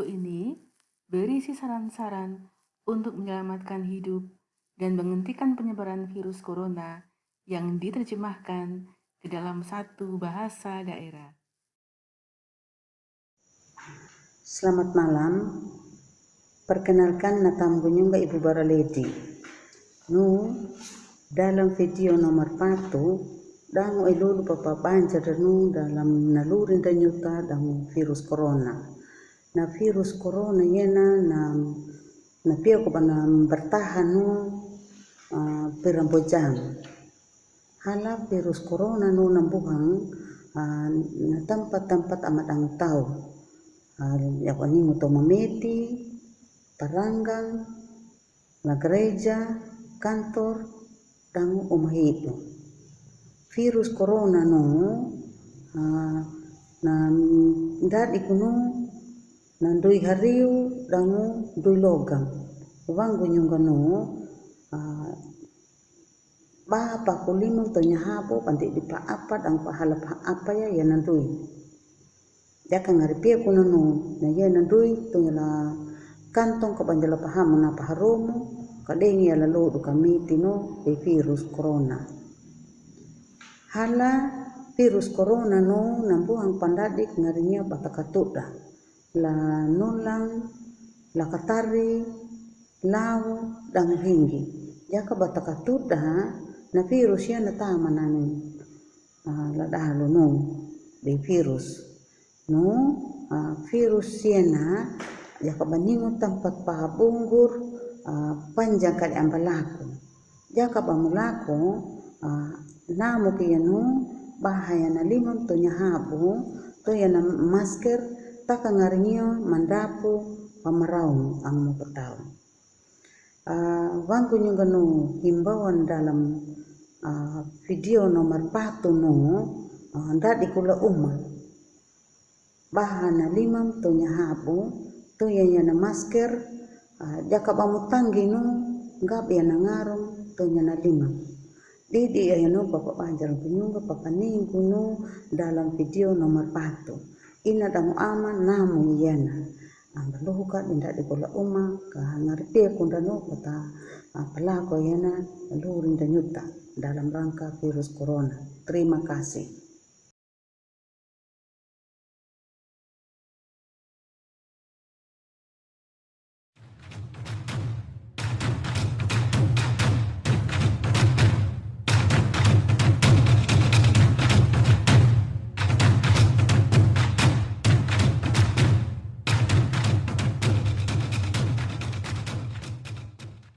Video ini berisi saran-saran untuk menyelamatkan hidup dan menghentikan penyebaran virus corona yang diterjemahkan ke dalam satu bahasa daerah. Selamat malam. Perkenalkan natam bunyunga Ibu Baraledi. Nu dalam video nomor patu dangu elulu papa banjar nu dalam nalurin dan nyuta dalam virus corona na virus corona yena na na pia ko bana bertahan no uh, perampo jam hala virus corona no nambuhang uh, na tempat-tempat amat ang tau. Uh, ya ni to mameti paranggang na gereja kantor dan rumah itu. Virus corona no uh, na dadi kuno na ndui hariu dangu ndui logam wangu nyungano uh, ba pa kulimu to pandi di pa apa dang pa hala pa apa ya ya nandui ya kan ngari pia kuno no na ya nandui to kantong ka banjala paham na pa haromo kadengi ya lalu du kami tino e virus corona. Hala virus corona no nambuang pandadik ngarinya batakatuda la nulang, la katari, lau, dan hingi. Jaka bata katuda na virus ya na tama na ni uh, la dahalo no di virus. No uh, virus ya na jaka baningo tempat pahabunggur uh, panjang kali ambalaku. Jaka bamulako uh, namu kaya no bahaya na limon to nyahabu to ya na masker taka ngaringio mandapu pamaraung ang mapatao. Uh, ah, wangku nyunganu himbauan dalam uh, video nomor patu no uh, di kula umma bahana limam to habu to yana masker uh, jaka bamutanggi no ngap yana ngarong to na limam. Didi ayano bapak banjar punyunga papaning kuno dalam video nomor patu ina damu ama namu yana amba luhuka inda di kola uma ka ngarti kunda no kota pelako yana lurin dan nyuta dalam rangka virus corona. Terima kasih